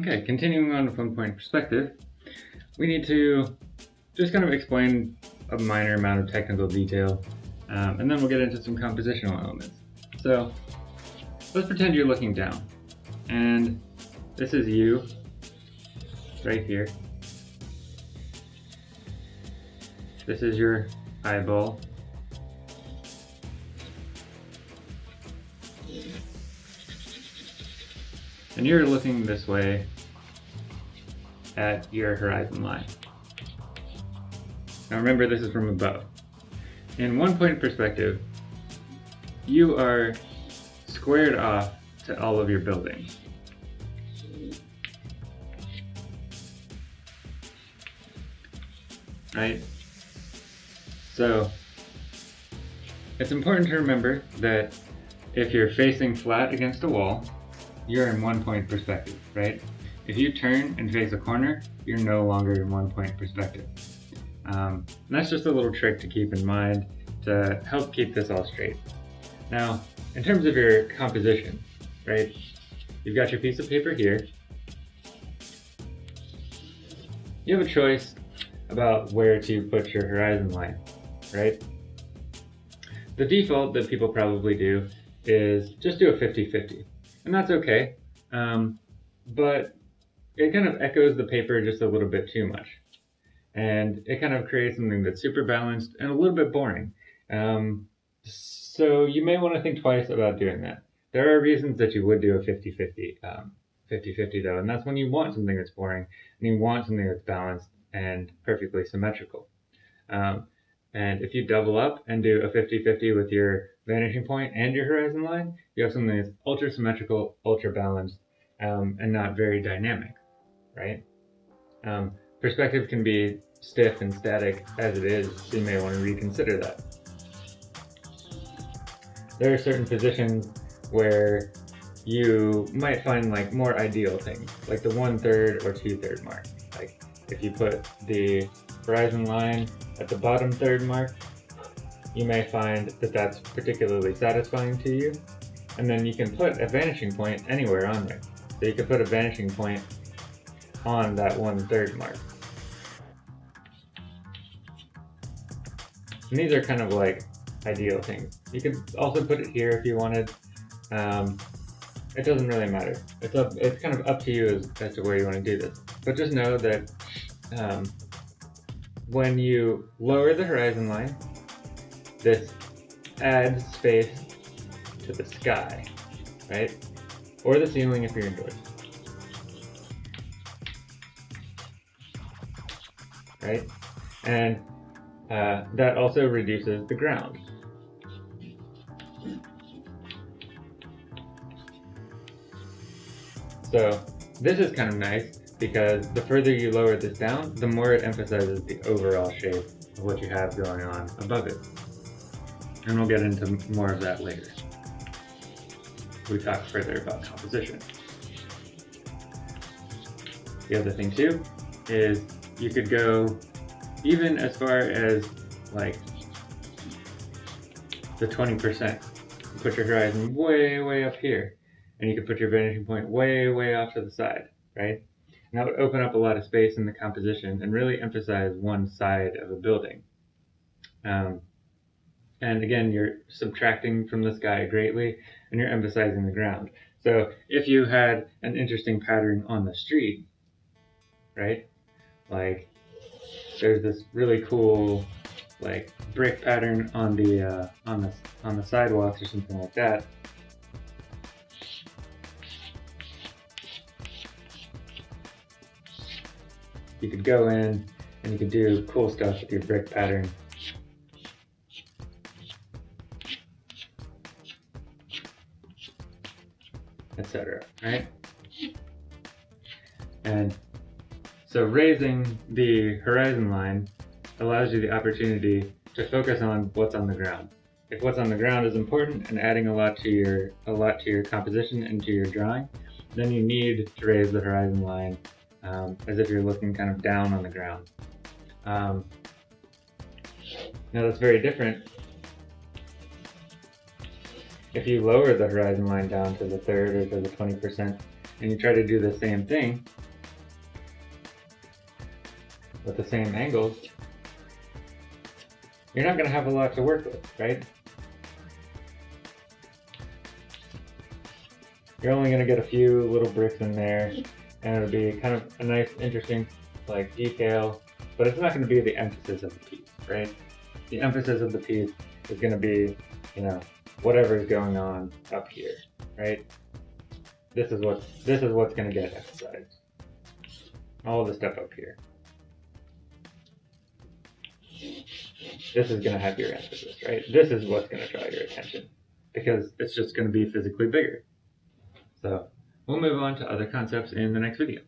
Okay, continuing on one point perspective, we need to just kind of explain a minor amount of technical detail, um, and then we'll get into some compositional elements. So let's pretend you're looking down, and this is you right here. This is your eyeball. And you're looking this way at your horizon line. Now remember this is from above. In one point perspective, you are squared off to all of your buildings. Right? So, it's important to remember that if you're facing flat against a wall, you're in one point perspective, right? If you turn and face a corner, you're no longer in one point perspective. Um, that's just a little trick to keep in mind to help keep this all straight. Now, in terms of your composition, right, you've got your piece of paper here. You have a choice about where to put your horizon line, right? The default that people probably do is just do a 50-50, and that's okay, um, but it kind of echoes the paper just a little bit too much and it kind of creates something that's super balanced and a little bit boring. Um, so you may want to think twice about doing that. There are reasons that you would do a 50-50 um, 50-50 though, and that's when you want something that's boring and you want something that's balanced and perfectly symmetrical. Um, and if you double up and do a 50-50 with your vanishing point and your horizon line, you have something that's ultra symmetrical, ultra balanced, um, and not very dynamic, right? Um, Perspective can be stiff and static as it is, so you may want to reconsider that. There are certain positions where you might find like more ideal things, like the one third or two third mark. Like if you put the horizon line at the bottom third mark, you may find that that's particularly satisfying to you. And then you can put a vanishing point anywhere on there. So you could put a vanishing point on that one third mark. And these are kind of like ideal things. You could also put it here if you wanted. Um, it doesn't really matter. It's up. It's kind of up to you as, as to where you want to do this. But just know that um, when you lower the horizon line, this adds space to the sky, right? Or the ceiling if you're indoors. Right? And uh, that also reduces the ground. So this is kind of nice because the further you lower this down, the more it emphasizes the overall shape of what you have going on above it. And we'll get into more of that later. We talk further about composition. The other thing too is you could go even as far as like the 20%. Put your horizon way, way up here. And you could put your vanishing point way, way off to the side, right? And that would open up a lot of space in the composition and really emphasize one side of a building. Um, and again, you're subtracting from the sky greatly and you're emphasizing the ground. So if you had an interesting pattern on the street, right? Like there's this really cool like brick pattern on the uh, on the on the sidewalks or something like that. You could go in and you could do cool stuff with your brick pattern. Etc. Right? And so raising the horizon line allows you the opportunity to focus on what's on the ground. If what's on the ground is important and adding a lot to your a lot to your composition and to your drawing, then you need to raise the horizon line um, as if you're looking kind of down on the ground. Um, now that's very different if you lower the horizon line down to the third or to the 20%, and you try to do the same thing with the same angles, you're not going to have a lot to work with, right? You're only going to get a few little bricks in there, and it'll be kind of a nice, interesting, like, detail, but it's not going to be the emphasis of the piece, right? The emphasis of the piece is going to be, you know, whatever is going on up here, right? This is what this is what's going to get emphasized. All the stuff up here. This is going to have your emphasis, right? This is what's going to draw your attention because it's just going to be physically bigger. So we'll move on to other concepts in the next video.